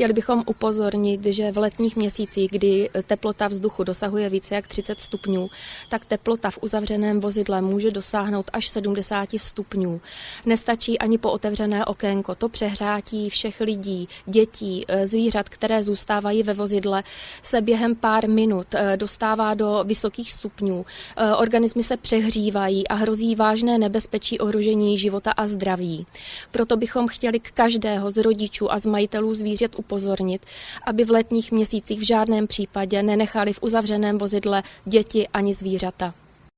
Chtěli bychom upozornit, že v letních měsících, kdy teplota vzduchu dosahuje více jak 30 stupňů, tak teplota v uzavřeném vozidle může dosáhnout až 70 stupňů. Nestačí ani po otevřené okénko. To přehrátí všech lidí, dětí, eh, zvířat, které zůstávají ve vozidle, se během pár minut eh, dostává do vysokých stupňů. Eh, organismy se přehřívají a hrozí vážné nebezpečí ohrožení života a zdraví. Proto bychom chtěli k každého z rodičů a z majitelů zvířat upozornit, aby v letních měsících v žádném případě nenechali v uzavřeném vozidle děti ani zvířata.